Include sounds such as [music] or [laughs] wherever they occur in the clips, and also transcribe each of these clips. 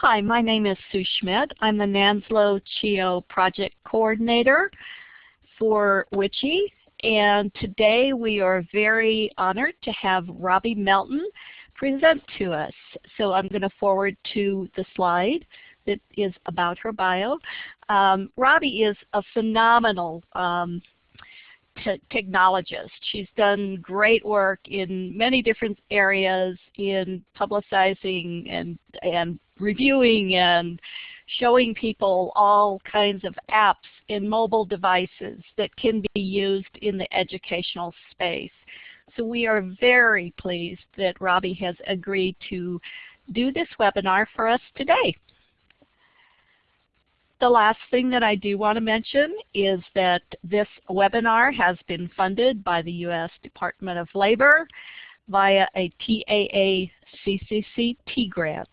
Hi, my name is Sue Schmidt. I'm the NANSLO CHIO project coordinator for WICHE and today we are very honored to have Robbie Melton present to us. So I'm going to forward to the slide that is about her bio. Um, Robbie is a phenomenal um, technologist. She's done great work in many different areas in publicizing and, and reviewing and showing people all kinds of apps in mobile devices that can be used in the educational space. So we are very pleased that Robbie has agreed to do this webinar for us today. The last thing that I do want to mention is that this webinar has been funded by the U.S. Department of Labor via a TAA CCCT grant.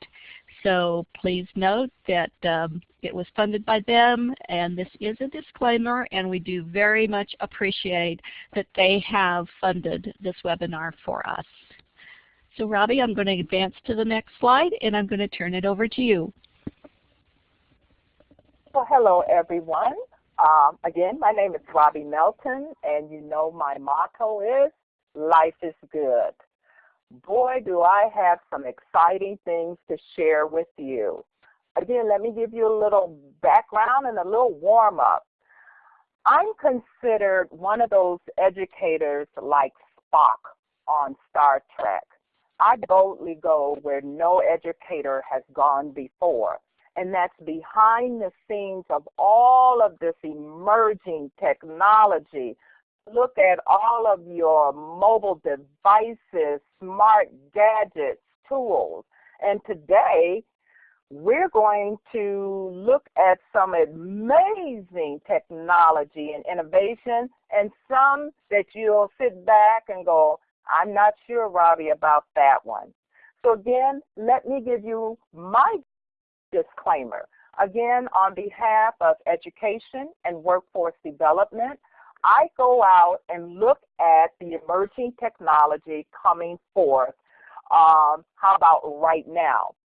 So please note that um, it was funded by them and this is a disclaimer and we do very much appreciate that they have funded this webinar for us. So Robbie, I'm going to advance to the next slide and I'm going to turn it over to you. Well, hello everyone. Um, again, my name is Robbie Melton and you know my motto is life is good boy, do I have some exciting things to share with you. Again, let me give you a little background and a little warm-up. I'm considered one of those educators like Spock on Star Trek. I boldly go where no educator has gone before, and that's behind the scenes of all of this emerging technology look at all of your mobile devices, smart gadgets, tools. And today, we're going to look at some amazing technology and innovation and some that you'll sit back and go, I'm not sure, Robbie, about that one. So again, let me give you my disclaimer. Again, on behalf of education and workforce development, I go out and look at the emerging technology coming forth, um, how about right now?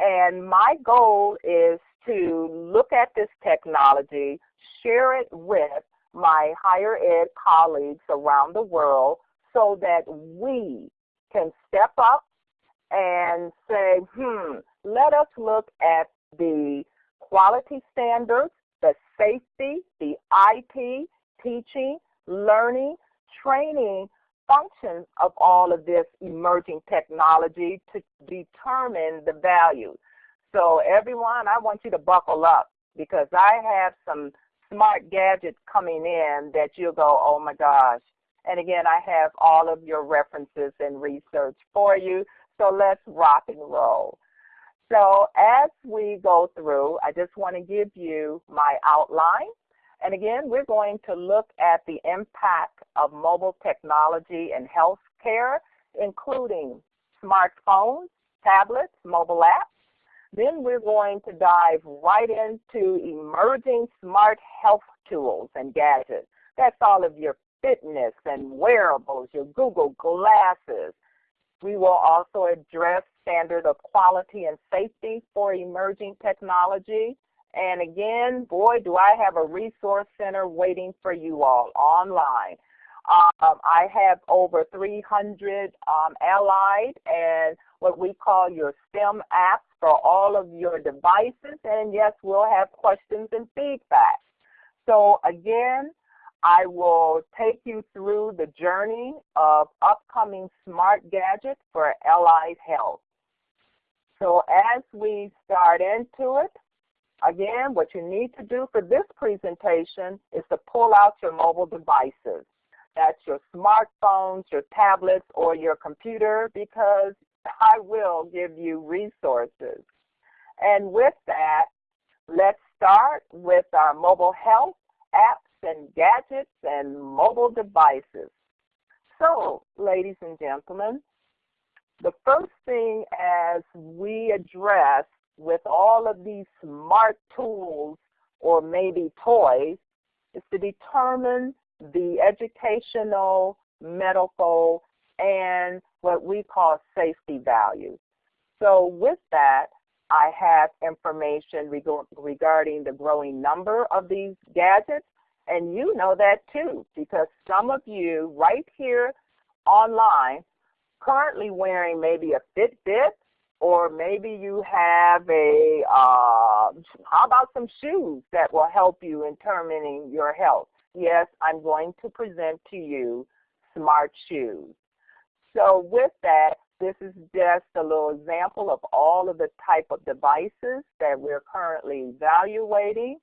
And my goal is to look at this technology, share it with my higher ed colleagues around the world so that we can step up and say, hmm, let us look at the quality standards, the safety, the IP, teaching, learning, training functions of all of this emerging technology to determine the value. So everyone, I want you to buckle up because I have some smart gadgets coming in that you'll go, oh my gosh. And again, I have all of your references and research for you. So let's rock and roll. So as we go through, I just want to give you my outline and again, we're going to look at the impact of mobile technology in healthcare, including smartphones, tablets, mobile apps. Then we're going to dive right into emerging smart health tools and gadgets. That's all of your fitness and wearables, your Google Glasses. We will also address standard of quality and safety for emerging technology. And again, boy, do I have a resource center waiting for you all online. Um, I have over 300 um, allied and what we call your STEM apps for all of your devices. And yes, we'll have questions and feedback. So again, I will take you through the journey of upcoming smart gadgets for allied health. So as we start into it, Again, what you need to do for this presentation is to pull out your mobile devices. That's your smartphones, your tablets, or your computer because I will give you resources. And with that, let's start with our mobile health apps and gadgets and mobile devices. So, ladies and gentlemen, the first thing as we address with all of these smart tools or maybe toys is to determine the educational, medical, and what we call safety values. So with that, I have information regarding the growing number of these gadgets, and you know that too, because some of you right here online currently wearing maybe a Fitbit, or maybe you have a, uh, how about some shoes that will help you in determining your health? Yes, I'm going to present to you smart shoes. So with that, this is just a little example of all of the type of devices that we're currently evaluating.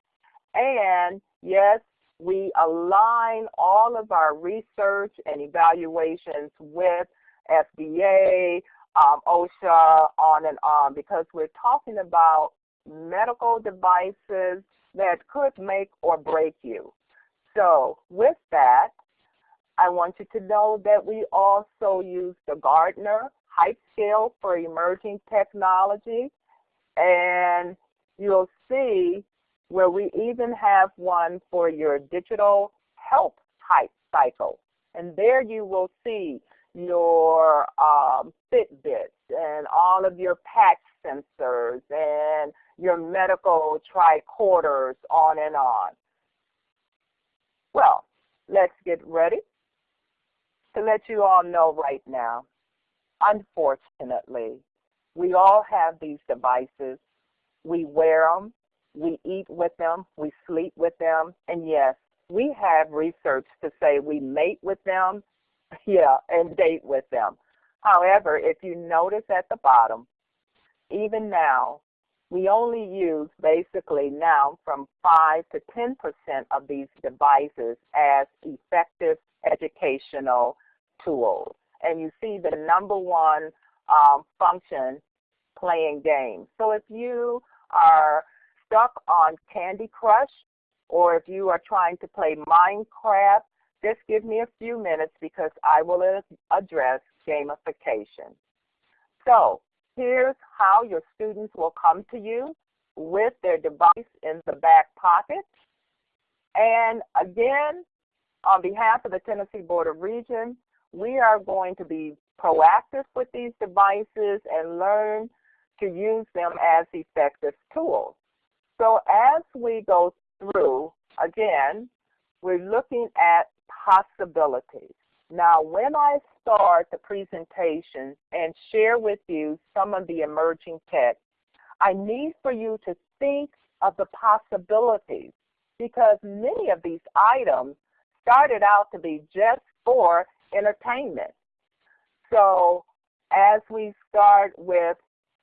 And yes, we align all of our research and evaluations with FDA, um, OSHA, on and on, because we're talking about medical devices that could make or break you. So with that, I want you to know that we also use the Gartner Hype Scale for Emerging Technology. And you'll see where we even have one for your digital health hype cycle. And there you will see your um, Fitbits and all of your patch sensors and your medical tricorders on and on. Well, let's get ready to let you all know right now Unfortunately, we all have these devices. We wear them, we eat with them, we sleep with them, and yes, we have research to say we mate with them, yeah, and date with them. However, if you notice at the bottom, even now, we only use basically now from 5 to 10% of these devices as effective educational tools and you see the number one um, function playing games. So if you are stuck on Candy Crush or if you are trying to play Minecraft, just give me a few minutes because I will address gamification. So here's how your students will come to you with their device in the back pocket. And again, on behalf of the Tennessee Board of Regents, we are going to be proactive with these devices and learn to use them as effective tools. So as we go through, again, we're looking at possibilities. Now, when I start the presentation and share with you some of the emerging tech, I need for you to think of the possibilities because many of these items started out to be just for entertainment. So as we start with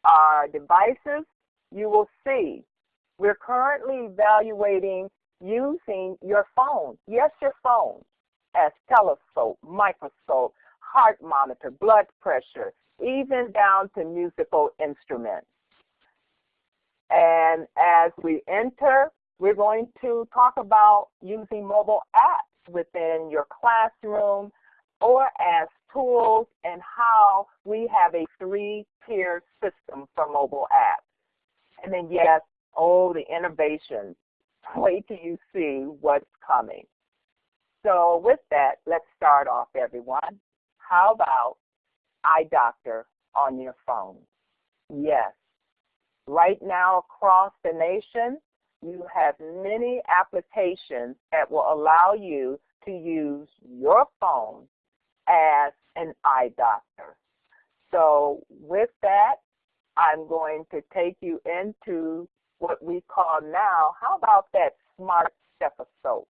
our devices, you will see we're currently evaluating using your phone. Yes, your phone as telescope, microscope, heart monitor, blood pressure, even down to musical instruments. And as we enter, we're going to talk about using mobile apps within your classroom or as tools and how we have a three-tier system for mobile apps. And then yes, oh, the innovations. Wait till you see what's coming. So with that, let's start off, everyone. How about iDoctor on your phone? Yes. Right now across the nation, you have many applications that will allow you to use your phone as an eye doctor. So with that, I'm going to take you into what we call now, how about that smart stethoscope?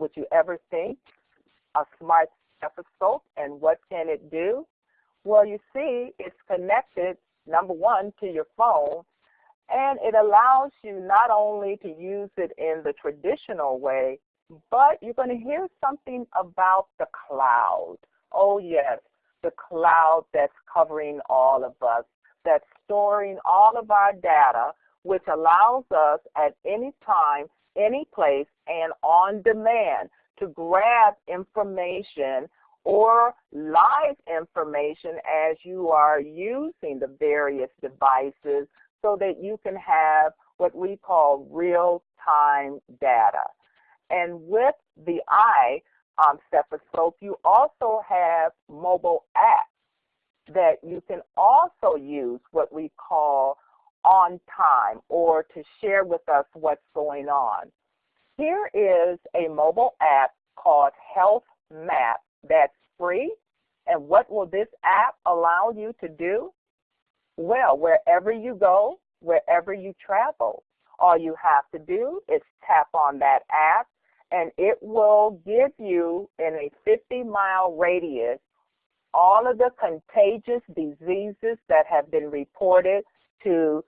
Would you ever think a smart stethoscope and what can it do? Well, you see, it's connected, number one, to your phone, and it allows you not only to use it in the traditional way, but you're going to hear something about the cloud. Oh, yes, the cloud that's covering all of us, that's storing all of our data, which allows us at any time, any place, and on demand to grab information or live information as you are using the various devices so that you can have what we call real-time data. And with the eye um, stethoscope, you also have mobile apps that you can also use what we call on time or to share with us what's going on. Here is a mobile app called Health Map that's free. And what will this app allow you to do? Well, wherever you go, wherever you travel, all you have to do is tap on that app and it will give you in a 50 mile radius all of the contagious diseases that have been reported to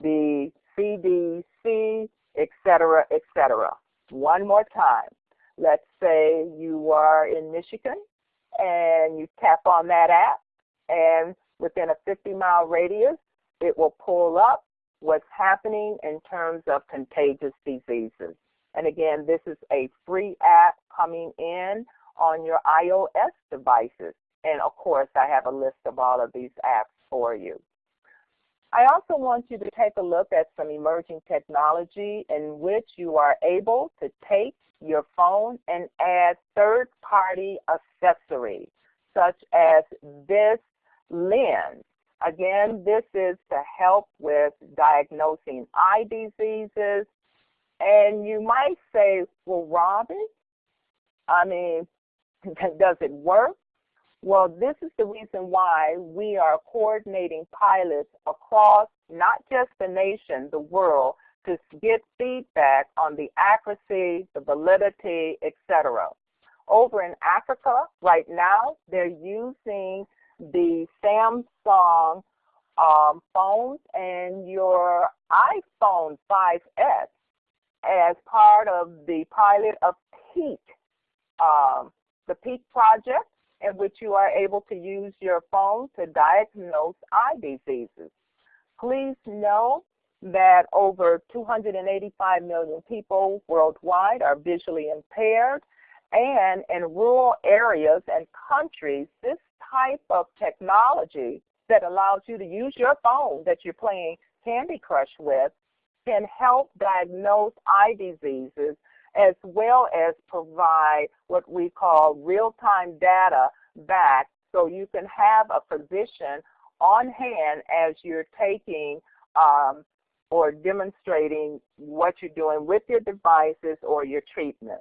the CDC, et cetera, et cetera. One more time. Let's say you are in Michigan and you tap on that app and within a 50 mile radius, it will pull up what's happening in terms of contagious diseases. And again, this is a free app coming in on your iOS devices. And of course, I have a list of all of these apps for you. I also want you to take a look at some emerging technology in which you are able to take your phone and add third-party accessories, such as this lens. Again, this is to help with diagnosing eye diseases. And you might say, well, Robbie, I mean, [laughs] does it work? Well, this is the reason why we are coordinating pilots across not just the nation, the world, to get feedback on the accuracy, the validity, etc. Over in Africa, right now, they're using the Samsung um, phones and your iPhone 5S as part of the pilot of Peek, um, the Peek project, in which you are able to use your phone to diagnose eye diseases. Please know that over 285 million people worldwide are visually impaired, and in rural areas and countries, this type of technology that allows you to use your phone that you're playing Candy Crush with can help diagnose eye diseases as well as provide what we call real-time data back so you can have a physician on hand as you're taking um, or demonstrating what you're doing with your devices or your treatment.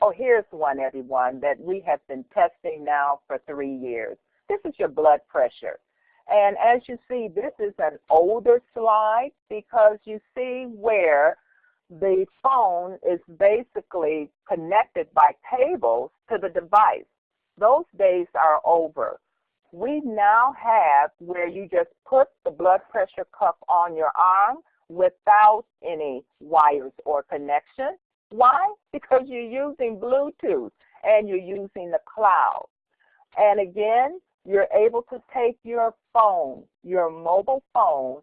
Oh, here's one, everyone, that we have been testing now for three years. This is your blood pressure. And as you see, this is an older slide because you see where the phone is basically connected by cables to the device. Those days are over. We now have where you just put the blood pressure cuff on your arm without any wires or connection. Why? Because you're using Bluetooth and you're using the cloud. And again, you're able to take your phone, your mobile phone,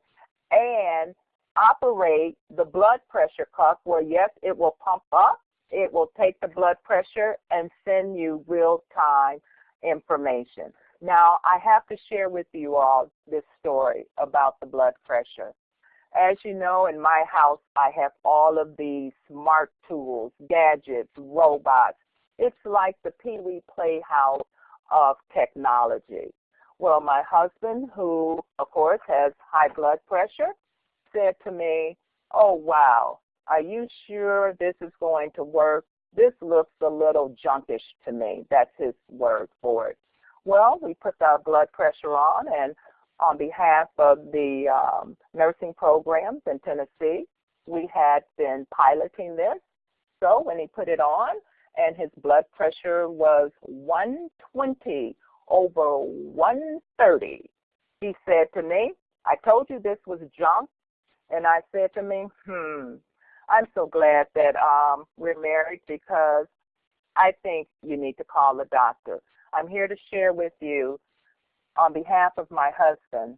and operate the blood pressure cuff where yes, it will pump up, it will take the blood pressure and send you real-time information. Now, I have to share with you all this story about the blood pressure. As you know, in my house, I have all of these smart tools, gadgets, robots. It's like the Pee Wee Playhouse of technology. Well, my husband, who, of course, has high blood pressure, said to me, oh, wow, are you sure this is going to work? This looks a little junkish to me. That's his word for it. Well, we put our blood pressure on, and on behalf of the um, nursing programs in Tennessee, we had been piloting this. So when he put it on, and his blood pressure was 120 over 130, he said to me, I told you this was junk. And I said to me, hmm, I'm so glad that um, we're married because I think you need to call a doctor. I'm here to share with you on behalf of my husband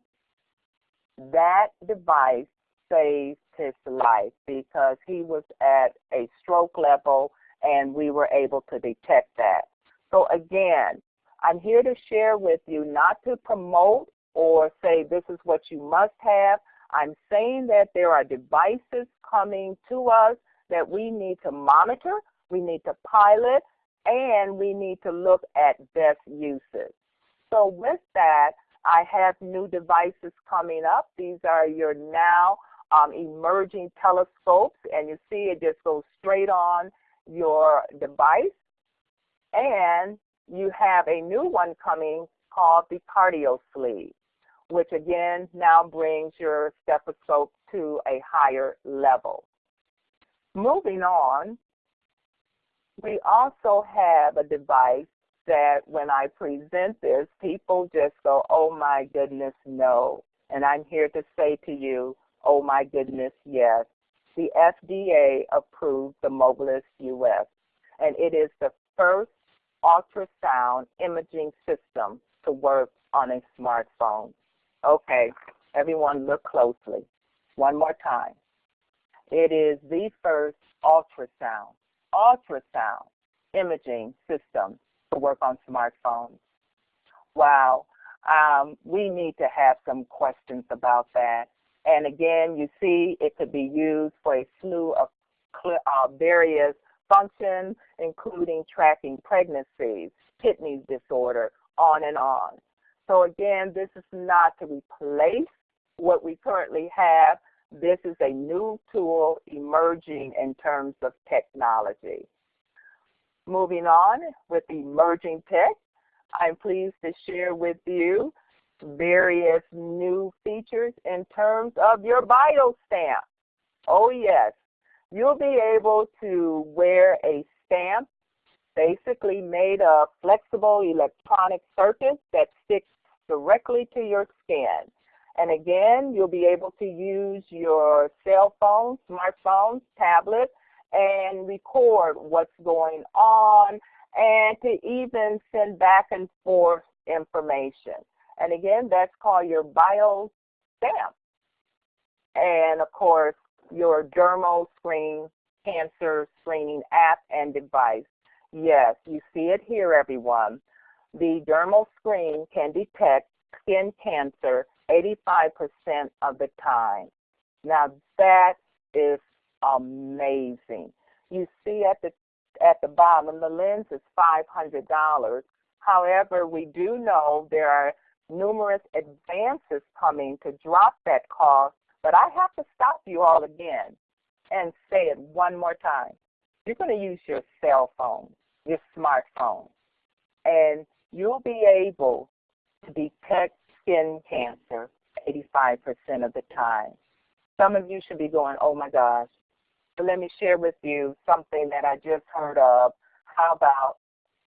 that device saved his life because he was at a stroke level and we were able to detect that. So again, I'm here to share with you not to promote or say this is what you must have. I'm saying that there are devices coming to us that we need to monitor, we need to pilot, and we need to look at best uses. So with that, I have new devices coming up. These are your now um, emerging telescopes, and you see it just goes straight on your device. And you have a new one coming called the cardio sleeve, which again now brings your stethoscope to a higher level. Moving on, we also have a device that when I present this, people just go, oh my goodness, no. And I'm here to say to you, oh my goodness, yes. The FDA approved the Mobilis US, and it is the first ultrasound imaging system to work on a smartphone. Okay, everyone look closely. One more time. It is the first ultrasound, ultrasound imaging system to work on smartphones. Wow, um, we need to have some questions about that. And again, you see it could be used for a slew of uh, various functions, including tracking pregnancies, kidney disorder, on and on. So again, this is not to replace what we currently have. This is a new tool emerging in terms of technology. Moving on with emerging tech, I'm pleased to share with you various new features in terms of your bio stamp. Oh yes, you'll be able to wear a stamp basically made of flexible electronic circuits that stick directly to your skin. And again, you'll be able to use your cell phone, smartphone, tablet, and record what's going on and to even send back and forth information. And again, that's called your bio stamp. And of course, your dermal screen cancer screening app and device. Yes, you see it here, everyone. The dermal screen can detect skin cancer 85% of the time. Now that is amazing. You see at the at the bottom, the lens is $500. However, we do know there are numerous advances coming to drop that cost, but I have to stop you all again and say it one more time. You're going to use your cell phone, your smartphone, and you'll be able to detect skin cancer 85% of the time. Some of you should be going, oh my gosh. But let me share with you something that I just heard of. How about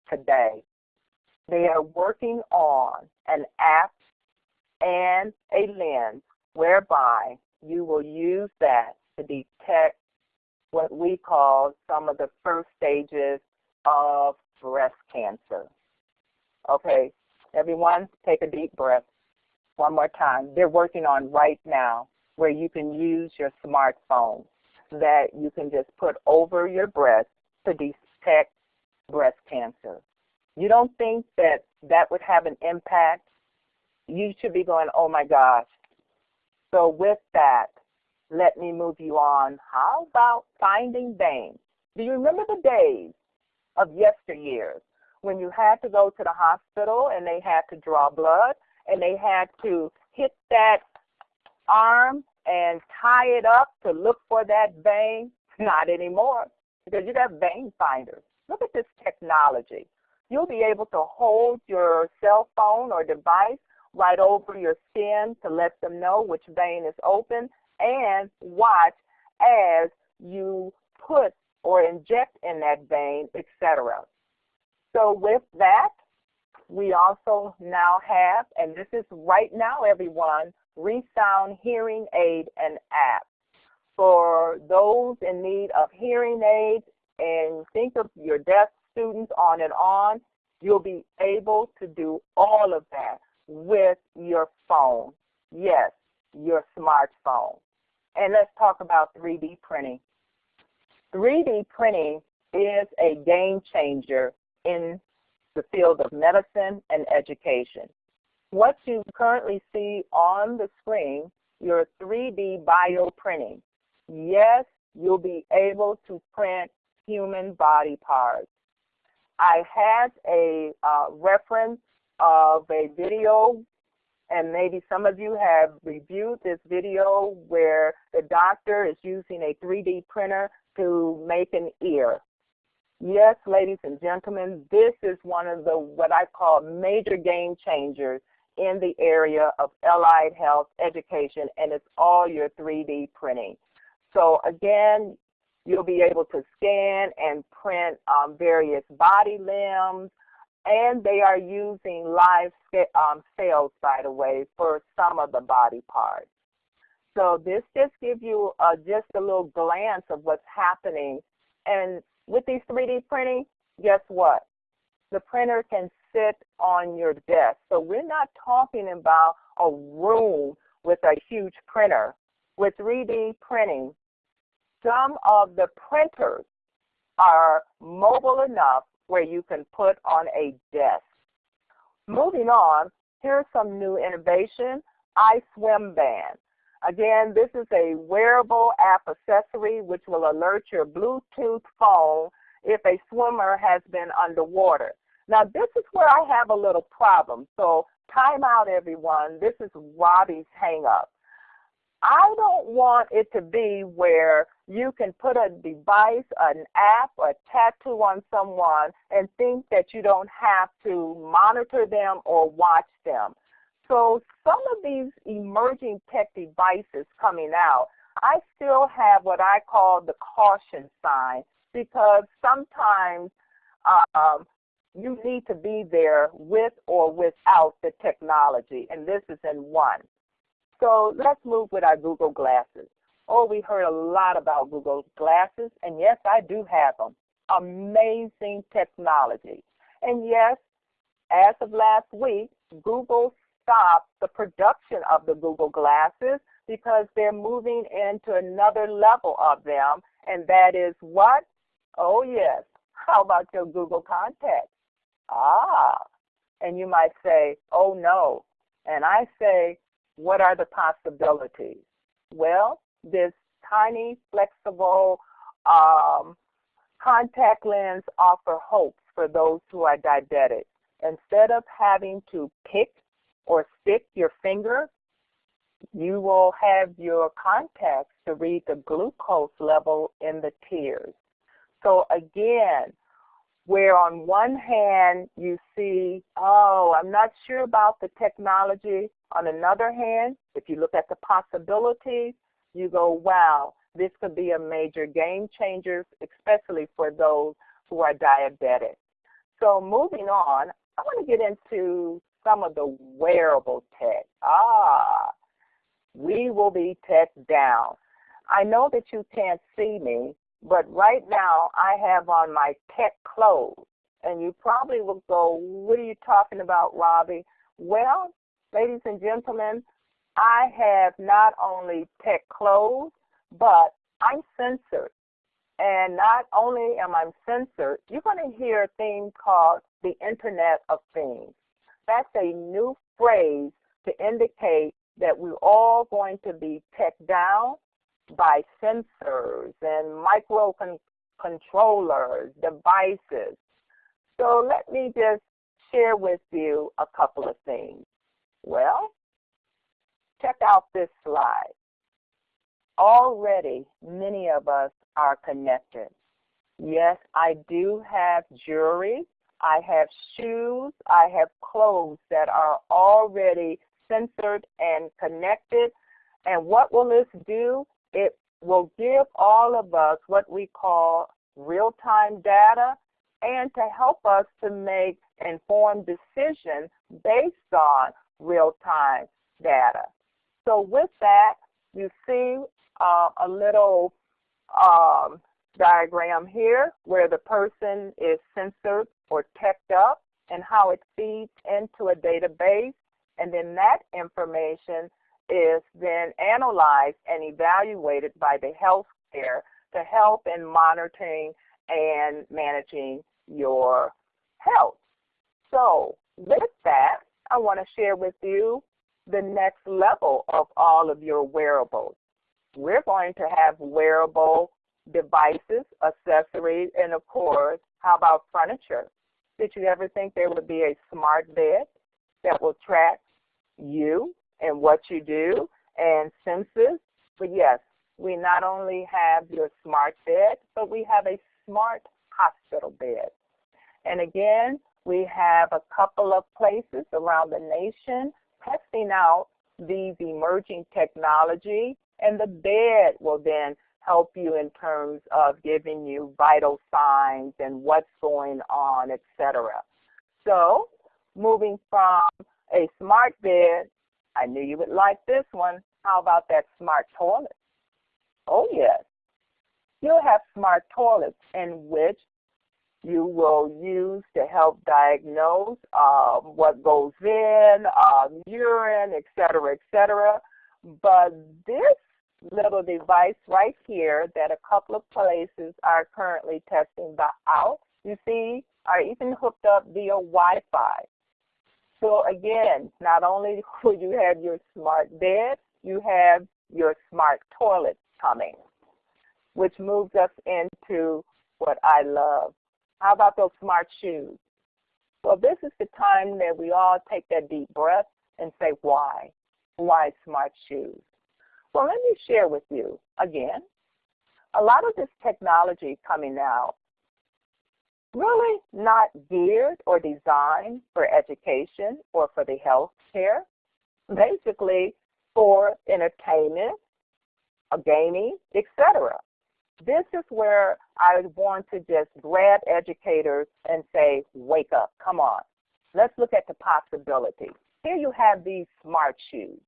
today? They are working on an app and a lens whereby you will use that to detect what we call some of the first stages of breast cancer. Okay, everyone take a deep breath. One more time. They're working on right now where you can use your smartphone that you can just put over your breast to detect breast cancer. You don't think that that would have an impact? You should be going, oh my gosh. So with that, let me move you on. How about finding veins? Do you remember the days of yesteryears when you had to go to the hospital and they had to draw blood and they had to hit that arm and tie it up to look for that vein? [laughs] Not anymore because you got vein finders. Look at this technology. You'll be able to hold your cell phone or device right over your skin to let them know which vein is open and watch as you put or inject in that vein, etc. So with that, we also now have, and this is right now, everyone, ReSound Hearing Aid and app. For those in need of hearing aids, and think of your deaf students on and on, you'll be able to do all of that with your phone. Yes, your smartphone. And let's talk about 3D printing. 3D printing is a game changer in the field of medicine and education. What you currently see on the screen, your 3D bioprinting. Yes, you'll be able to print human body parts. I had a uh, reference of a video and maybe some of you have reviewed this video where the doctor is using a 3D printer to make an ear. Yes, ladies and gentlemen, this is one of the what I call major game changers in the area of allied health education, and it's all your 3D printing. So again, you'll be able to scan and print um, various body limbs, and they are using live um, cells, by the way, for some of the body parts. So this just gives you uh, just a little glance of what's happening. And with these 3D printing, guess what? The printer can sit on your desk. So we're not talking about a room with a huge printer. With 3D printing, some of the printers are mobile enough where you can put on a desk. Moving on, here's some new innovation, iSwim Band. Again, this is a wearable app accessory which will alert your Bluetooth phone if a swimmer has been underwater. Now, this is where I have a little problem. So time out, everyone. This is Robbie's hang up. I don't want it to be where you can put a device, an app, a tattoo on someone and think that you don't have to monitor them or watch them. So some of these emerging tech devices coming out, I still have what I call the caution sign because sometimes um, you need to be there with or without the technology, and this is in one. So let's move with our Google Glasses. Oh, we heard a lot about Google Glasses, and yes, I do have them. Amazing technology. And yes, as of last week, Google stopped the production of the Google Glasses because they're moving into another level of them, and that is what? Oh, yes. How about your Google Contacts? Ah, and you might say, oh, no. And I say, what are the possibilities? Well, this tiny, flexible um, contact lens offer hopes for those who are diabetic. Instead of having to pick or stick your finger, you will have your contacts to read the glucose level in the tears. So again, where on one hand you see, oh, I'm not sure about the technology. On another hand, if you look at the possibilities, you go, wow, this could be a major game changer, especially for those who are diabetic. So moving on, I want to get into some of the wearable tech. Ah, we will be tech down. I know that you can't see me, but right now I have on my tech clothes. And you probably will go, what are you talking about, Robbie? Well, ladies and gentlemen, I have not only tech clothes, but I'm censored. And not only am I censored, you're going to hear a thing called the Internet of Things. That's a new phrase to indicate that we're all going to be tech down by sensors and microcontrollers, devices. So let me just share with you a couple of things. Well, check out this slide. Already, many of us are connected. Yes, I do have jewelry. I have shoes. I have clothes that are already censored and connected. And what will this do? It will give all of us what we call real-time data and to help us to make informed decisions based on real-time data. So with that, you see uh, a little um, diagram here where the person is censored or teched up and how it feeds into a database. And then that information is then analyzed and evaluated by the healthcare to help in monitoring and managing your health. So with that, I want to share with you the next level of all of your wearables. We're going to have wearable devices, accessories, and of course, how about furniture? Did you ever think there would be a smart bed that will track you and what you do and census. But yes, we not only have your smart bed, but we have a smart hospital bed. And again, we have a couple of places around the nation testing out these emerging technology, and the bed will then help you in terms of giving you vital signs and what's going on, etc. So moving from a smart bed, I knew you would like this one. How about that smart toilet? Oh yes. You'll have smart toilets in which you will use to help diagnose uh, what goes in, um, urine, et cetera, et cetera. But this little device right here that a couple of places are currently testing out, you see, are even hooked up via Wi-Fi. So again, not only [laughs] will you have your smart bed, you have your smart toilet coming, which moves us into what I love. How about those smart shoes? Well, this is the time that we all take that deep breath and say, why? Why smart shoes? Well, let me share with you again. A lot of this technology coming out really not geared or designed for education or for the health care, basically for entertainment, uh, gaming, etc. This is where I want to just grab educators and say, wake up, come on. Let's look at the possibility. Here you have these smart shoes.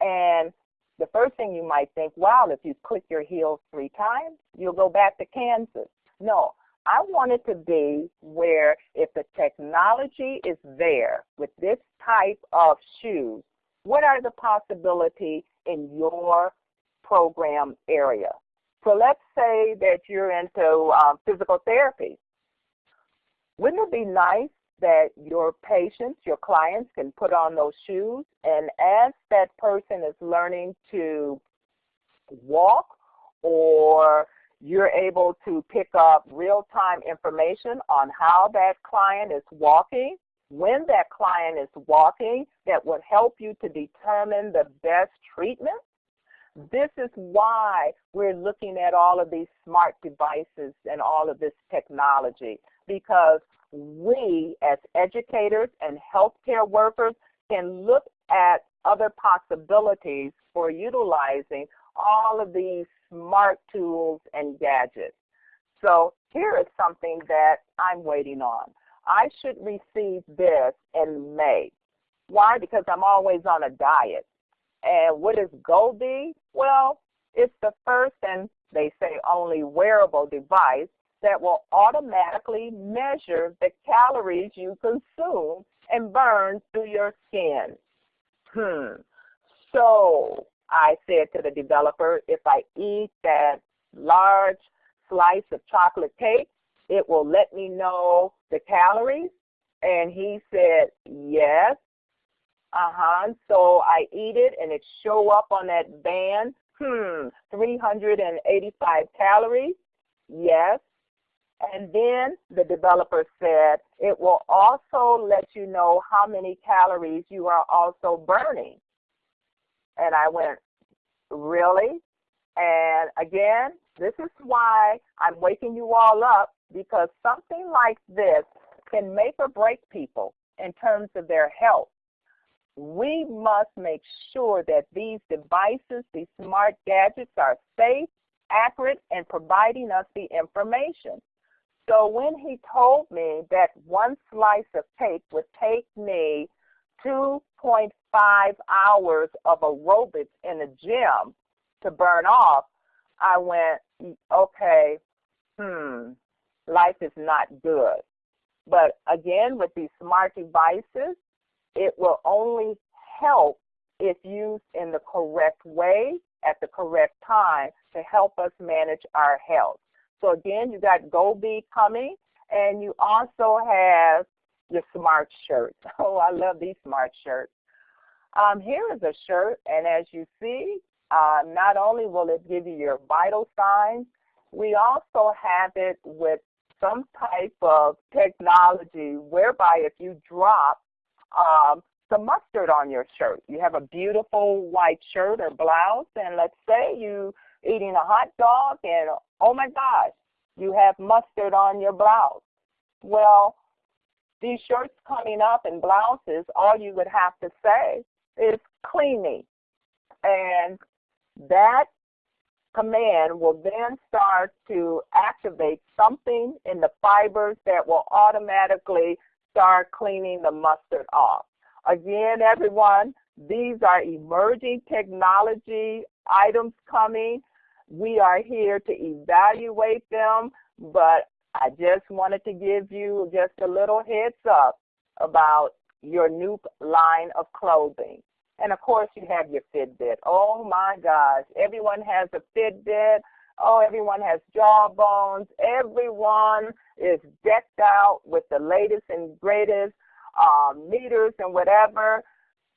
And the first thing you might think, wow, if you click your heels three times, you'll go back to Kansas. No, I want it to be where if the technology is there with this type of shoes, what are the possibilities in your program area? So let's say that you're into um, physical therapy. Wouldn't it be nice that your patients, your clients can put on those shoes and as that person is learning to walk or you're able to pick up real-time information on how that client is walking, when that client is walking, that would help you to determine the best treatment. This is why we're looking at all of these smart devices and all of this technology because we as educators and healthcare workers can look at other possibilities for utilizing all of these smart tools and gadgets. So here is something that I'm waiting on. I should receive this in May. Why? Because I'm always on a diet. And what is Goldie? Well, it's the first and they say only wearable device that will automatically measure the calories you consume and burn through your skin. Hmm. So I said to the developer, if I eat that large slice of chocolate cake, it will let me know the calories. And he said, yes. Uh-huh. So I eat it and it show up on that band. Hmm, 385 calories. Yes. And then the developer said it will also let you know how many calories you are also burning. And I went, really? And again, this is why I'm waking you all up because something like this can make or break people in terms of their health. We must make sure that these devices, these smart gadgets are safe, accurate, and providing us the information. So when he told me that one slice of cake would take me 2.5 hours of aerobics in the gym to burn off, I went, okay, hmm, life is not good. But again, with these smart devices, it will only help if used in the correct way at the correct time to help us manage our health. So again, you got Goldie coming, and you also have your smart shirt. [laughs] Oh, I love these smart shirts. Um, here is a shirt, and as you see, uh, not only will it give you your vital signs, we also have it with some type of technology whereby if you drop, um, some mustard on your shirt. You have a beautiful white shirt or blouse, and let's say you eating a hot dog and oh my gosh, you have mustard on your blouse. Well, these shirts coming up and blouses, all you would have to say is clean me. And that command will then start to activate something in the fibers that will automatically start cleaning the mustard off. Again, everyone, these are emerging technology items coming. We are here to evaluate them, but I just wanted to give you just a little heads up about your new line of clothing. And of course, you have your Fitbit. Oh my gosh, everyone has a Fitbit. Oh, everyone has jawbones. Everyone is decked out with the latest and greatest um, meters and whatever.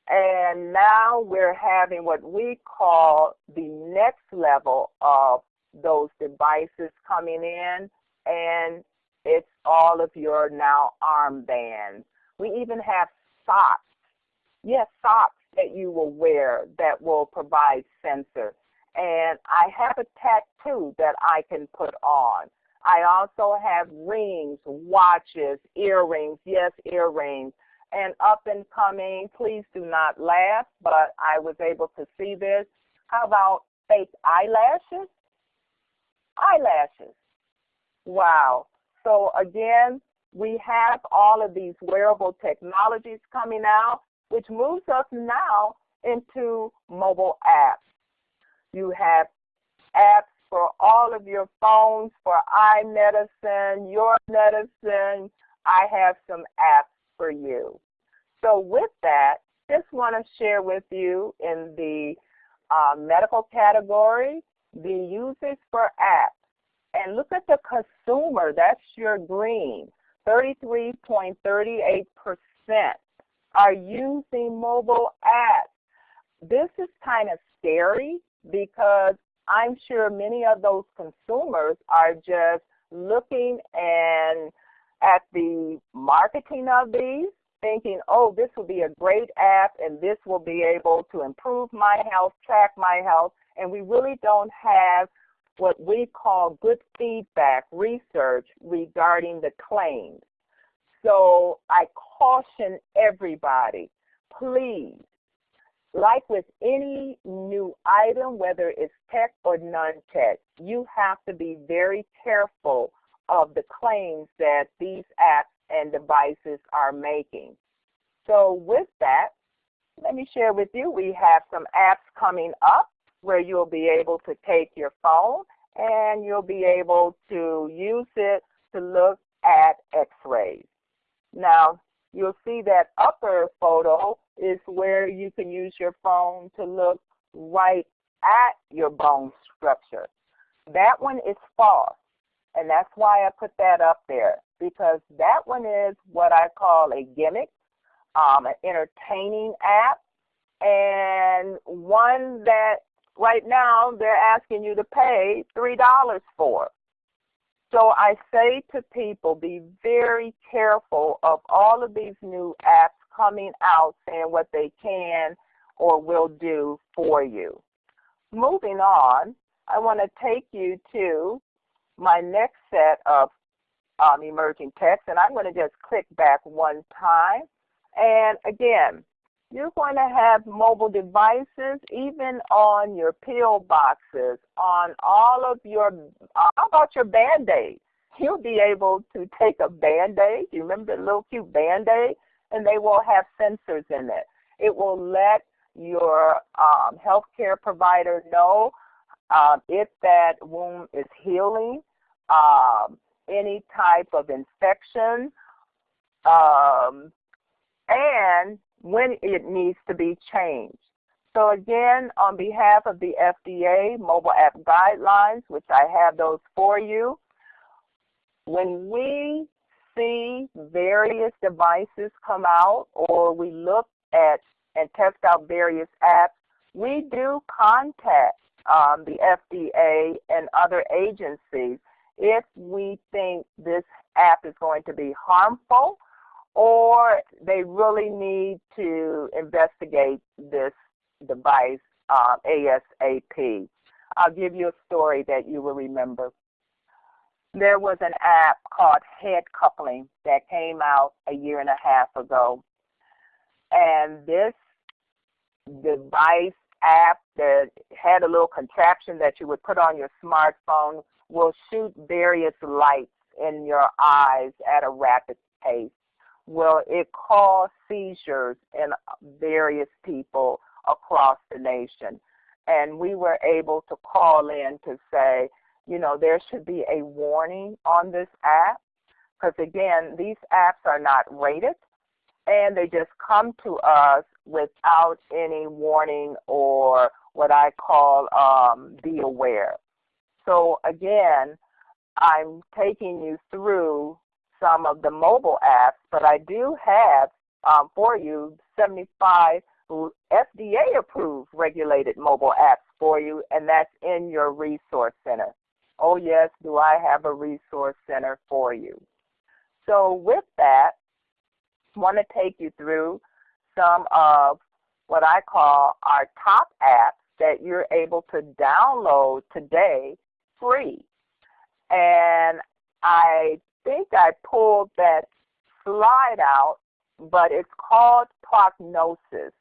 And now we're having what we call the next level of those devices coming in, and it's all of your now armbands. We even have socks. Yes, socks that you will wear that will provide sensor. And I have a tattoo that I can put on. I also have rings, watches, earrings, yes, earrings. And up and coming, please do not laugh, but I was able to see this. How about fake eyelashes? Eyelashes. Wow. So again, we have all of these wearable technologies coming out, which moves us now into mobile apps. You have apps for all of your phones for iMedicine, your medicine. I have some apps for you. So with that, just want to share with you in the uh, medical category, the uses for apps. And look at the consumer, that's your green, 33.38% are using mobile apps. This is kind of scary because I'm sure many of those consumers are just looking and at the marketing of these, thinking, oh, this will be a great app and this will be able to improve my health, track my health, and we really don't have what we call good feedback research regarding the claims. So I caution everybody, please, like with any new item, whether it's tech or non-tech, you have to be very careful of the claims that these apps and devices are making. So with that, let me share with you, we have some apps coming up where you'll be able to take your phone and you'll be able to use it to look at x-rays. Now, you'll see that upper photo is where you can use your phone to look right at your bone structure. That one is false. And that's why I put that up there because that one is what I call a gimmick, um, an entertaining app, and one that right now they're asking you to pay $3 for. So I say to people, be very careful of all of these new apps coming out saying what they can or will do for you. Moving on, I want to take you to my next set of um, emerging text, and I'm going to just click back one time. And again, you're going to have mobile devices even on your pill boxes, on all of your, how about your Band-Aids? You'll be able to take a Band-Aid, you remember the little cute Band-Aid? And they will have sensors in it. It will let your um, healthcare provider know um, if that wound is healing, um, any type of infection, um, and when it needs to be changed. So again, on behalf of the FDA mobile app guidelines, which I have those for you, when we see various devices come out or we look at and test out various apps, we do contact um, the FDA and other agencies if we think this app is going to be harmful or they really need to investigate this device uh, ASAP. I'll give you a story that you will remember. There was an app called Head Coupling that came out a year and a half ago. And this device app that had a little contraption that you would put on your smartphone will shoot various lights in your eyes at a rapid pace. Well, it caused seizures in various people across the nation. And we were able to call in to say, you know, there should be a warning on this app because again, these apps are not rated and they just come to us without any warning or what I call um, be aware. So again, I'm taking you through some of the mobile apps, but I do have um, for you 75 FDA approved regulated mobile apps for you, and that's in your resource center. Oh yes, do I have a resource center for you. So with that, want to take you through some of what I call our top apps that you're able to download today free. And I think I pulled that slide out, but it's called Prognosis.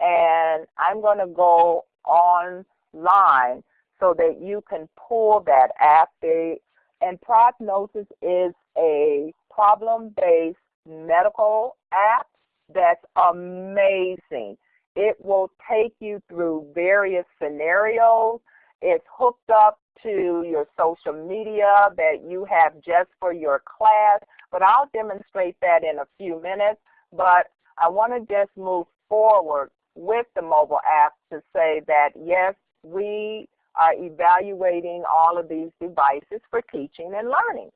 And I'm going to go online so that you can pull that app. and Prognosis is a problem-based medical app that's amazing. It will take you through various scenarios. It's hooked up to your social media that you have just for your class, but I'll demonstrate that in a few minutes. But I want to just move forward with the mobile app to say that yes, we are evaluating all of these devices for teaching and learning.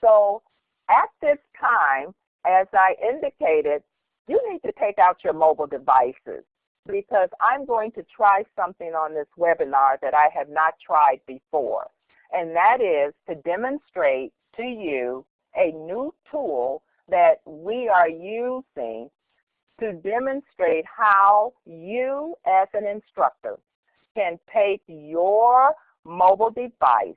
So at this time, as I indicated, you need to take out your mobile devices because I'm going to try something on this webinar that I have not tried before. And that is to demonstrate to you a new tool that we are using to demonstrate how you as an instructor can take your mobile device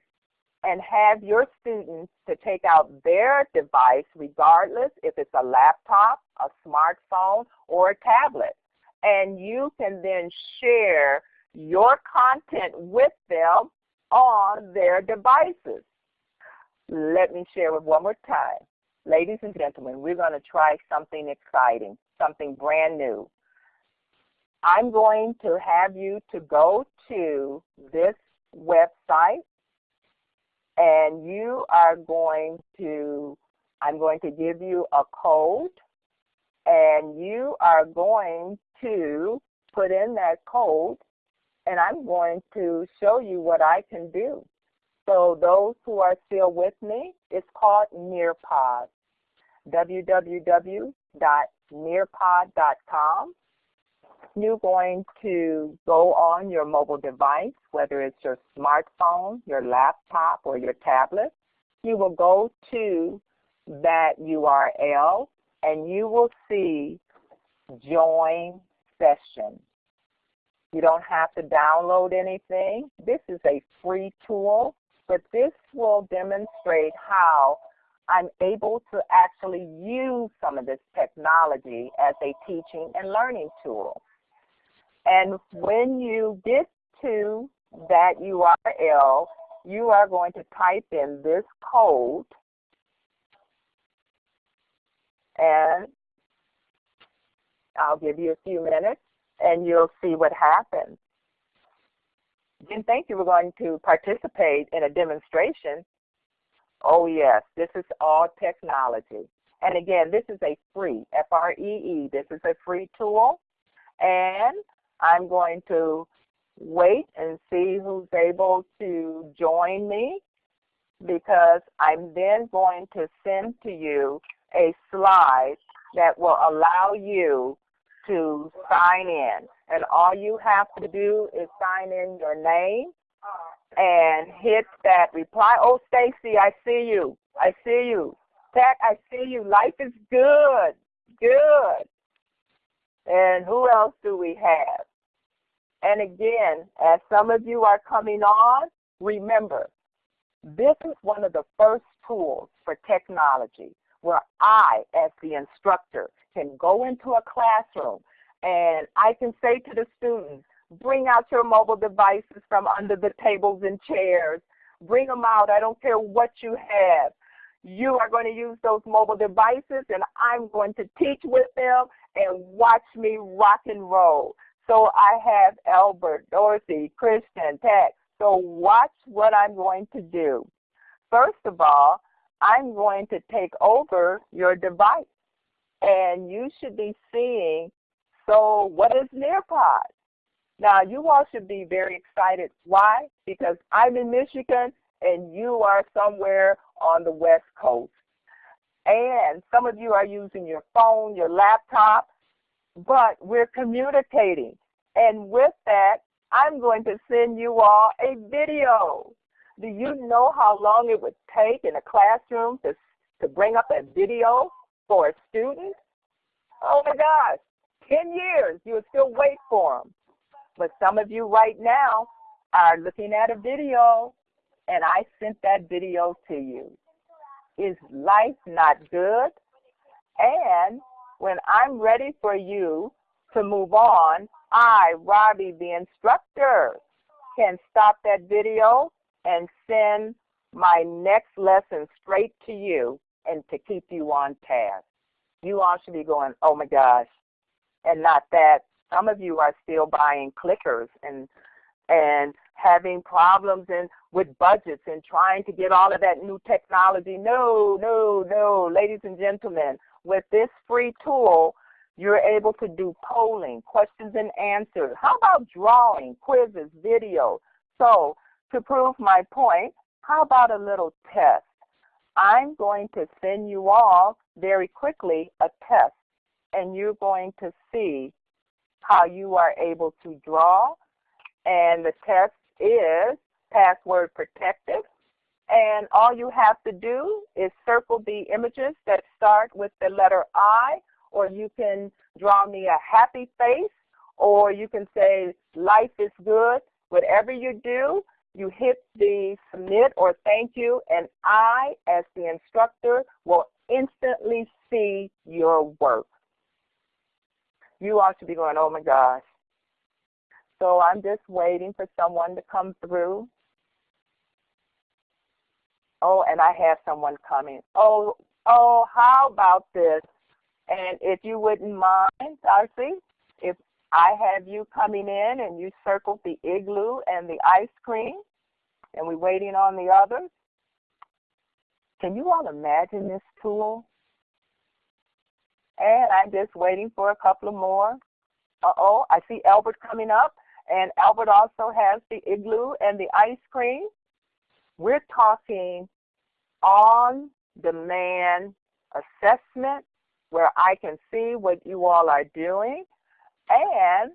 and have your students to take out their device regardless if it's a laptop, a smartphone, or a tablet. And you can then share your content with them on their devices. Let me share it one more time. Ladies and gentlemen, we're going to try something exciting, something brand new. I'm going to have you to go to this website and you are going to, I'm going to give you a code and you are going to put in that code and I'm going to show you what I can do. So those who are still with me, it's called Nearpod, www.nearpod.com you're going to go on your mobile device, whether it's your smartphone, your laptop, or your tablet. You will go to that URL and you will see join session. You don't have to download anything. This is a free tool, but this will demonstrate how I'm able to actually use some of this technology as a teaching and learning tool. And when you get to that URL, you are going to type in this code and I'll give you a few minutes and you'll see what happens. Didn't think you were going to participate in a demonstration. Oh yes, this is all technology. And again, this is a free, F-R-E-E, -E, this is a free tool. And I'm going to wait and see who's able to join me because I'm then going to send to you a slide that will allow you to sign in. And all you have to do is sign in your name and hit that reply. Oh, Stacy, I see you. I see you. Zach, I see you. Life is good. Good. And who else do we have? And again, as some of you are coming on, remember, this is one of the first tools for technology where I, as the instructor, can go into a classroom and I can say to the students, bring out your mobile devices from under the tables and chairs. Bring them out. I don't care what you have. You are going to use those mobile devices and I'm going to teach with them and watch me rock and roll. So I have Albert, Dorothy, Christian, Pat. So watch what I'm going to do. First of all, I'm going to take over your device. And you should be seeing, so what is Nearpod? Now, you all should be very excited. Why? Because I'm in Michigan and you are somewhere on the West Coast. And some of you are using your phone, your laptop, but we're communicating. And with that, I'm going to send you all a video. Do you know how long it would take in a classroom to, to bring up a video for a student? Oh my gosh, 10 years, you would still wait for them. But some of you right now are looking at a video and I sent that video to you. Is life not good? And when I'm ready for you to move on, I, Robbie, the instructor, can stop that video and send my next lesson straight to you and to keep you on task. You all should be going, oh my gosh. And not that some of you are still buying clickers and and having problems and with budgets and trying to get all of that new technology. No, no, no, ladies and gentlemen, with this free tool, you're able to do polling, questions and answers. How about drawing, quizzes, video? So to prove my point, how about a little test? I'm going to send you all very quickly a test and you're going to see how you are able to draw and the test is password protected. And all you have to do is circle the images that start with the letter I, or you can draw me a happy face, or you can say life is good. Whatever you do, you hit the submit or thank you, and I, as the instructor, will instantly see your work. You ought to be going, oh my gosh, so I'm just waiting for someone to come through. Oh, and I have someone coming. Oh, oh, how about this? And if you wouldn't mind, Darcy, if I have you coming in and you circled the igloo and the ice cream, and we're waiting on the others. Can you all imagine this tool? And I'm just waiting for a couple of more. Uh-oh, I see Albert coming up. And Albert also has the igloo and the ice cream. We're talking on-demand assessment where I can see what you all are doing and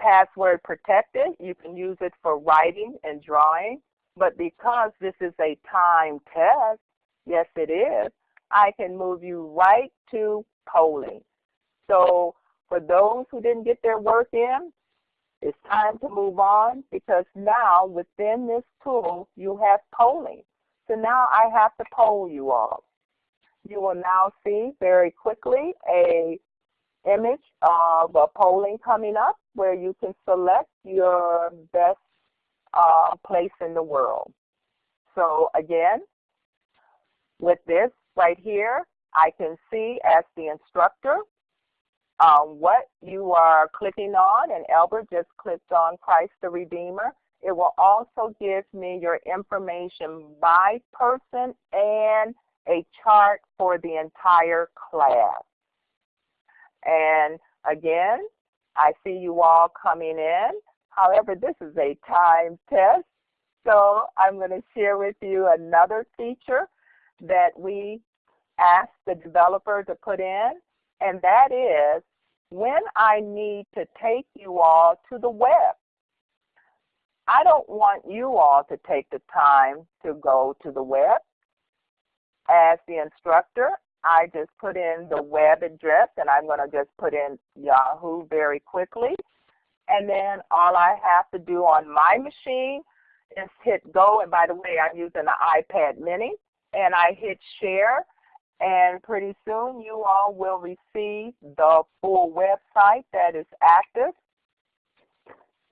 password protected. You can use it for writing and drawing. But because this is a time test, yes it is, I can move you right to polling. So for those who didn't get their work in, it's time to move on because now within this tool you have polling. So now I have to poll you all. You will now see very quickly a image of a polling coming up where you can select your best uh, place in the world. So again, with this right here, I can see as the instructor um, what you are clicking on, and Albert just clicked on Christ the Redeemer. It will also give me your information by person and a chart for the entire class. And again, I see you all coming in. However, this is a time test, so I'm going to share with you another feature that we asked the developer to put in and that is when I need to take you all to the web. I don't want you all to take the time to go to the web. as the instructor, I just put in the web address and I'm going to just put in Yahoo very quickly. And then all I have to do on my machine is hit go. And by the way, I'm using the iPad mini. And I hit share. And pretty soon you all will receive the full website that is active.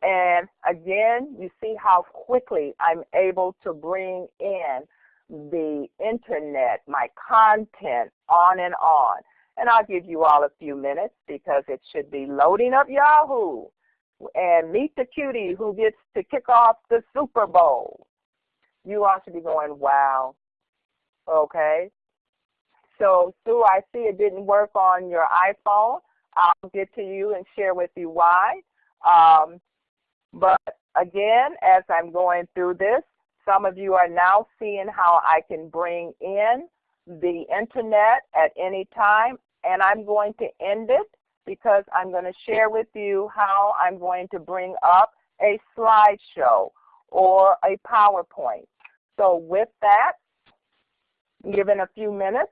And again, you see how quickly I'm able to bring in the internet, my content, on and on. And I'll give you all a few minutes because it should be loading up Yahoo. And meet the cutie who gets to kick off the Super Bowl. You all should be going, wow. Okay. So Sue, I see it didn't work on your iPhone. I'll get to you and share with you why. Um, but again, as I'm going through this, some of you are now seeing how I can bring in the internet at any time, and I'm going to end it because I'm going to share with you how I'm going to bring up a slideshow or a PowerPoint. So with that, given a few minutes,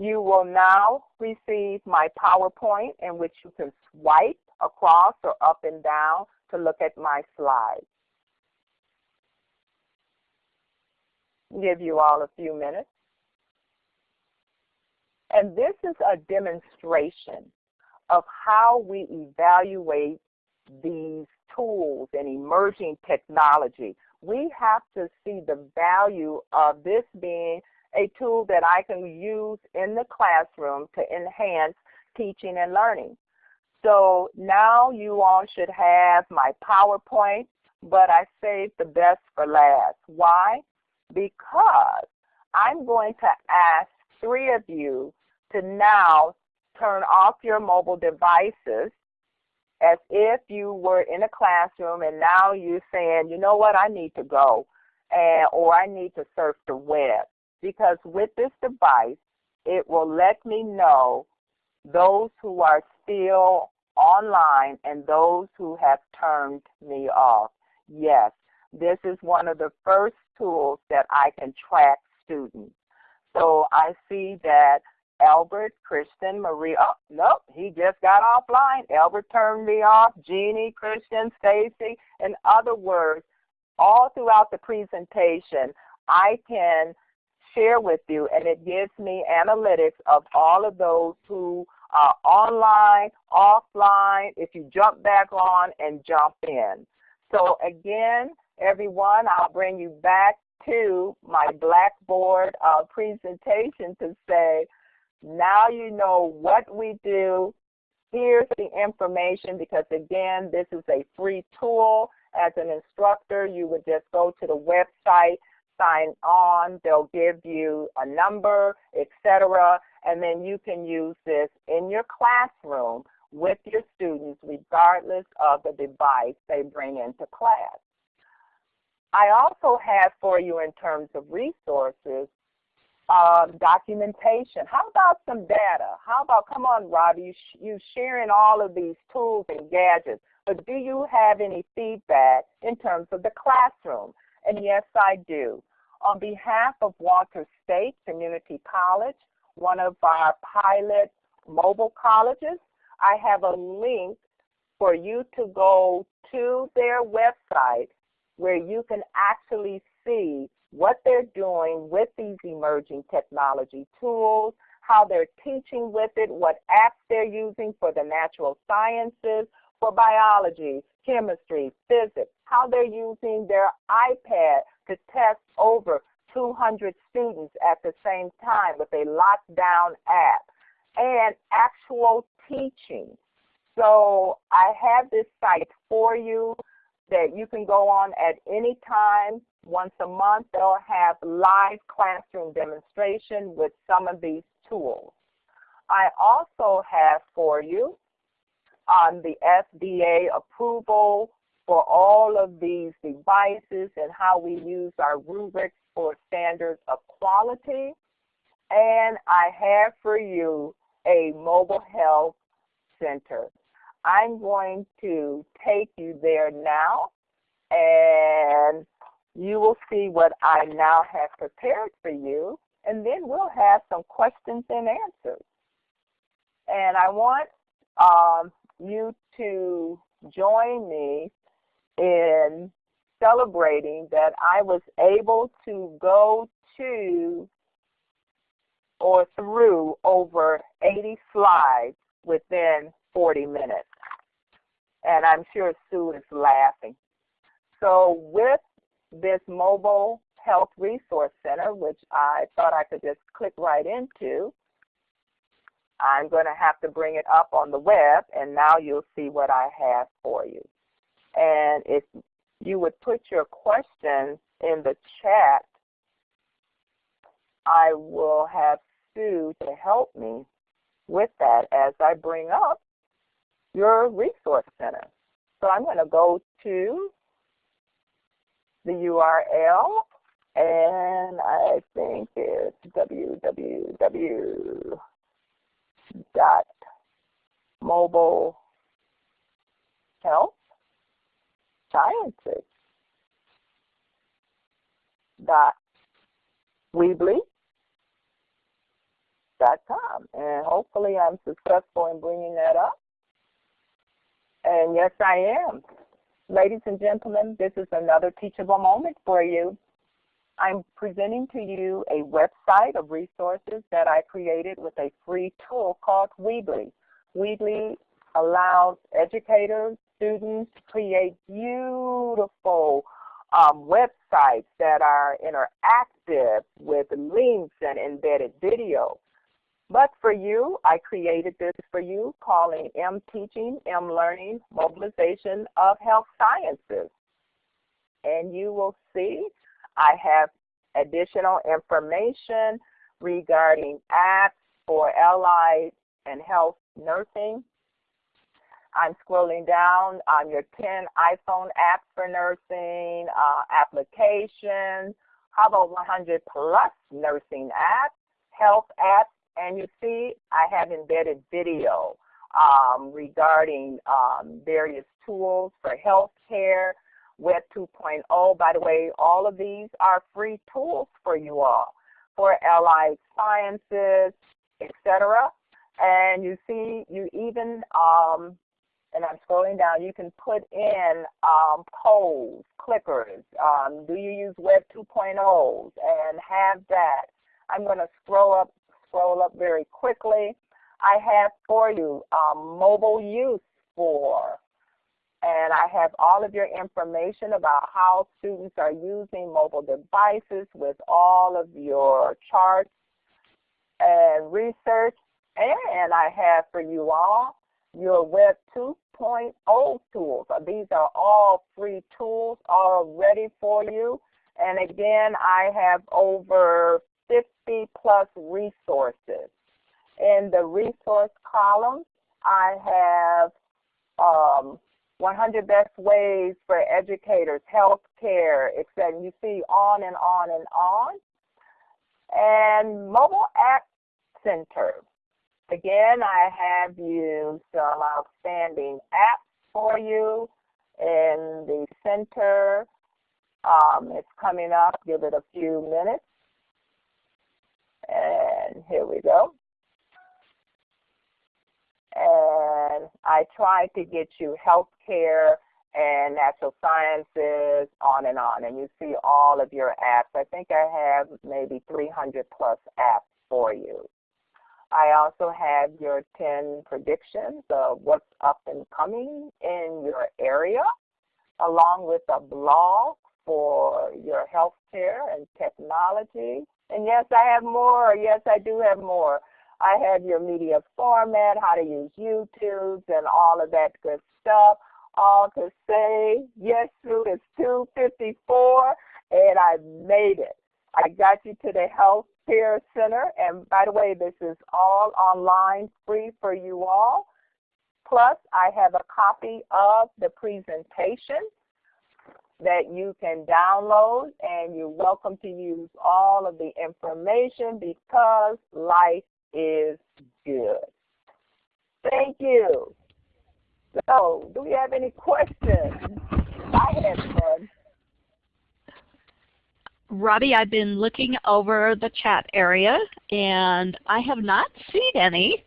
you will now receive my PowerPoint in which you can swipe across or up and down to look at my slides. give you all a few minutes. And this is a demonstration of how we evaluate these tools and emerging technology. We have to see the value of this being a tool that I can use in the classroom to enhance teaching and learning. So now you all should have my PowerPoint, but I saved the best for last. Why? because I'm going to ask three of you to now turn off your mobile devices as if you were in a classroom and now you're saying, you know what, I need to go and, or I need to surf the web. Because with this device, it will let me know those who are still online and those who have turned me off. Yes, this is one of the first tools that I can track students. So I see that Albert, Christian, Maria, oh, nope, he just got offline. Albert turned me off, Jeannie, Christian, Stacy. In other words, all throughout the presentation, I can share with you and it gives me analytics of all of those who are online, offline, if you jump back on and jump in. So again, everyone, I'll bring you back to my Blackboard uh, presentation to say, now you know what we do. Here's the information because again, this is a free tool. As an instructor, you would just go to the website, sign on, they'll give you a number, etc. And then you can use this in your classroom with your students regardless of the device they bring into class. I also have for you in terms of resources, um, documentation. How about some data? How about, come on, Robbie, you, sh you sharing all of these tools and gadgets, but do you have any feedback in terms of the classroom? And yes, I do. On behalf of Walters State Community College, one of our pilot mobile colleges, I have a link for you to go to their website where you can actually see what they're doing with these emerging technology tools, how they're teaching with it, what apps they're using for the natural sciences, for biology, chemistry, physics, how they're using their iPad to test over 200 students at the same time with a lockdown app, and actual teaching. So I have this site for you that you can go on at any time. Once a month, they'll have live classroom demonstration with some of these tools. I also have for you on um, the FDA approval for all of these devices and how we use our rubrics for standards of quality. And I have for you a mobile health center. I'm going to take you there now. And you will see what I now have prepared for you, and then we'll have some questions and answers. And I want um, you to join me in celebrating that I was able to go to or through over 80 slides within 40 minutes. And I'm sure Sue is laughing. So with this mobile health resource center, which I thought I could just click right into, I'm going to have to bring it up on the web, and now you'll see what I have for you. And if you would put your questions in the chat, I will have Sue to help me with that as I bring up your resource center. So I'm going to go to the URL and I think it's www mobile health sciences dot weebly dot com and hopefully I'm successful in bringing that up. And yes I am. Ladies and gentlemen this is another teachable moment for you. I'm presenting to you a website of resources that I created with a free tool called Weebly. Weebly allows educators, students create beautiful um, websites that are interactive with links and embedded video. But for you, I created this for you calling M Teaching, M Learning, Mobilization of Health Sciences. And you will see I have additional information regarding apps for allied and health nursing. I'm scrolling down on your 10 iPhone apps for nursing, uh, applications, how about 100 plus nursing apps, health apps, and you see I have embedded video um, regarding um, various tools for healthcare, Web 2.0. By the way, all of these are free tools for you all for allied sciences, etc. And you see, you even, um, and I'm scrolling down, you can put in um, polls, clickers. Um, do you use Web 2.0s and have that? I'm going to scroll up, scroll up very quickly. I have for you um, mobile use for and I have all of your information about how students are using mobile devices with all of your charts and research. And I have for you all your Web 2.0 tools. These are all free tools all ready for you. And again, I have over 50 plus resources. In the resource column, I have um, 100 best ways for educators, healthcare, etc. You see on and on and on. And mobile app center. Again, I have you some outstanding apps for you in the center. Um, it's coming up. Give it a few minutes. And here we go and I try to get you healthcare and natural sciences, on and on. And you see all of your apps. I think I have maybe 300 plus apps for you. I also have your 10 predictions of what's up and coming in your area, along with a blog for your healthcare and technology. And yes, I have more. Yes, I do have more. I have your media format, how to use YouTube, and all of that good stuff. All to say, yes, Sue, it's 254, and I made it. I got you to the Health Care Center, and by the way, this is all online, free for you all. Plus, I have a copy of the presentation that you can download, and you're welcome to use all of the information because life is good. Thank you. So, do we have any questions? I have fun. Robbie, I've been looking over the chat area and I have not seen any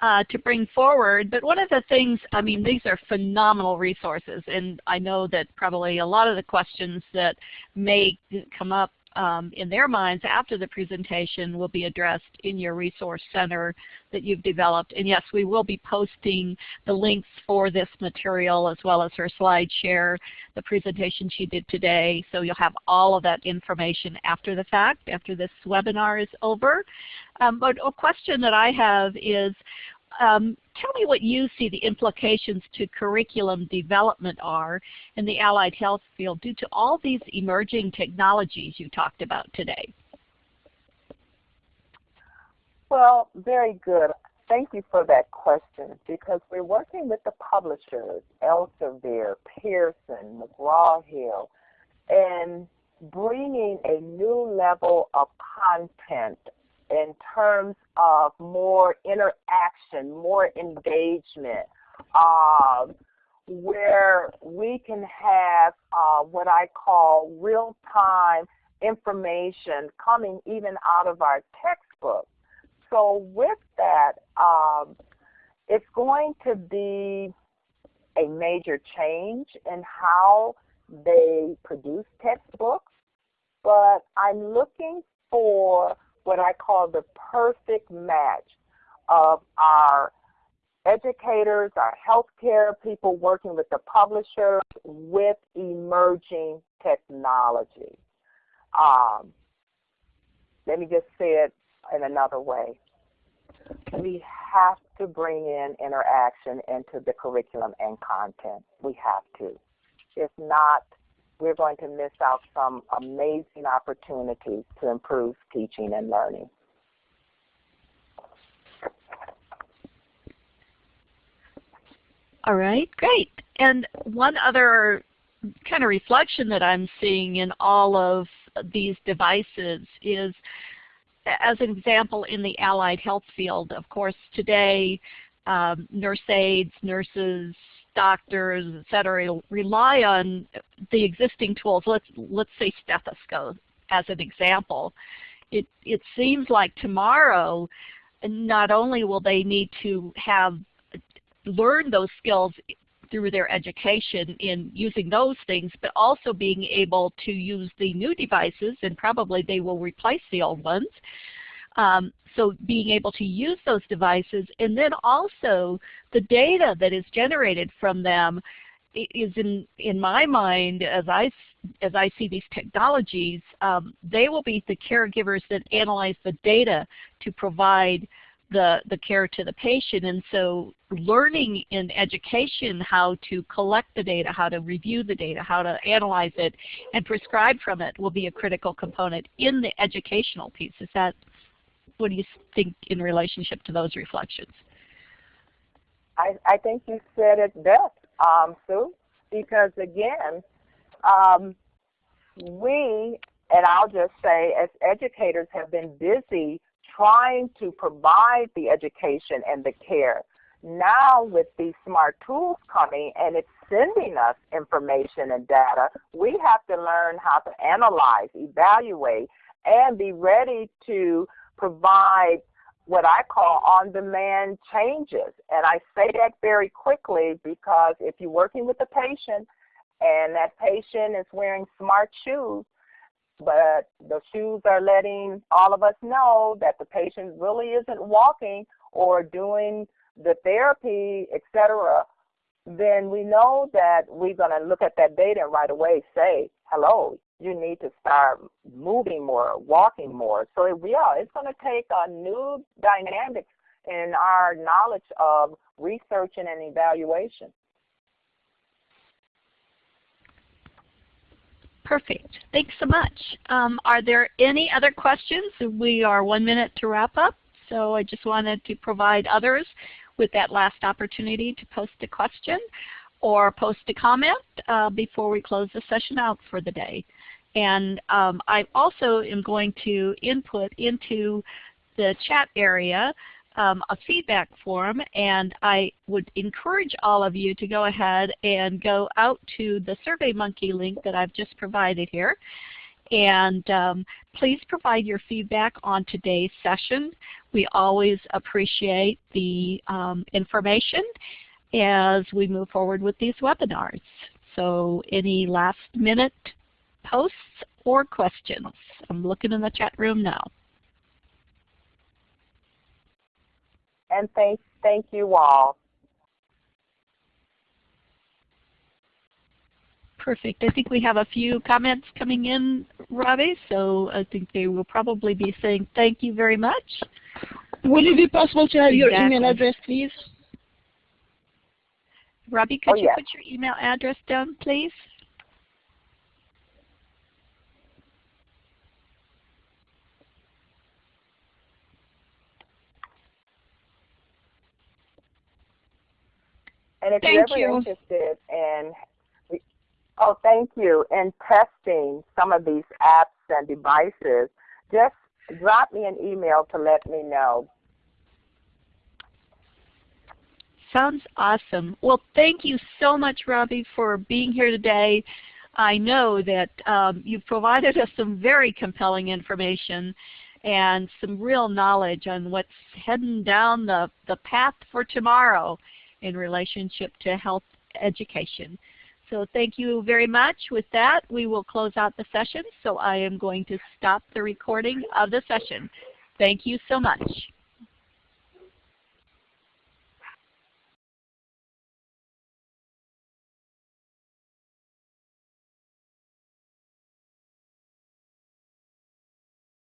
uh, to bring forward. But one of the things, I mean, these are phenomenal resources and I know that probably a lot of the questions that may come up um, in their minds after the presentation will be addressed in your resource center that you've developed. And yes, we will be posting the links for this material as well as her slide share, the presentation she did today. So you'll have all of that information after the fact, after this webinar is over. Um, but a question that I have is, um, tell me what you see the implications to curriculum development are in the allied health field due to all these emerging technologies you talked about today. Well, very good. Thank you for that question because we're working with the publishers, Elsevier, Pearson, McGraw-Hill, and bringing a new level of content in terms of more interaction, more engagement, uh, where we can have uh, what I call real-time information coming even out of our textbooks. So with that, um, it's going to be a major change in how they produce textbooks, but I'm looking for what I call the perfect match of our educators, our healthcare people working with the publishers with emerging technology. Um, let me just say it in another way. We have to bring in interaction into the curriculum and content. We have to. If not, we're going to miss out some amazing opportunities to improve teaching and learning. All right, great. And one other kind of reflection that I'm seeing in all of these devices is, as an example, in the allied health field, of course, today um, nurse aides, nurses, doctors, et cetera, rely on the existing tools. Let's, let's say stethoscope as an example. It, it seems like tomorrow, not only will they need to have learned those skills through their education in using those things, but also being able to use the new devices, and probably they will replace the old ones, um, so being able to use those devices and then also the data that is generated from them is in, in my mind as I, as I see these technologies, um, they will be the caregivers that analyze the data to provide the, the care to the patient. And so learning in education how to collect the data, how to review the data, how to analyze it, and prescribe from it will be a critical component in the educational piece. Is that what do you think in relationship to those reflections? I, I think you said it best, um, Sue, because again, um, we, and I'll just say as educators have been busy trying to provide the education and the care. Now with these smart tools coming and it's sending us information and data, we have to learn how to analyze, evaluate, and be ready to provide what I call on-demand changes. And I say that very quickly because if you're working with a patient and that patient is wearing smart shoes, but the shoes are letting all of us know that the patient really isn't walking or doing the therapy, etc., then we know that we're going to look at that data and right away say, hello, you need to start moving more, walking more. So yeah, it's going to take a new dynamics in our knowledge of researching and evaluation. Perfect. Thanks so much. Um, are there any other questions? We are one minute to wrap up, so I just wanted to provide others with that last opportunity to post a question or post a comment uh, before we close the session out for the day. And um, I also am going to input into the chat area um, a feedback form and I would encourage all of you to go ahead and go out to the SurveyMonkey link that I've just provided here And um, please provide your feedback on today's session. We always appreciate the um, information as we move forward with these webinars. So any last minute posts or questions? I'm looking in the chat room now. And thank, thank you all. Perfect. I think we have a few comments coming in, Robbie, so I think they will probably be saying thank you very much. Would it be possible to have exactly. your email address, please? Robbie, could oh, you yes. put your email address down, please? And if Thank you're ever you. interested in, oh, thank you, in testing some of these apps and devices, just drop me an email to let me know. Sounds awesome. Well, thank you so much, Robbie, for being here today. I know that um, you've provided [laughs] us some very compelling information and some real knowledge on what's heading down the, the path for tomorrow in relationship to health education. So thank you very much. With that, we will close out the session. So I am going to stop the recording of the session. Thank you so much.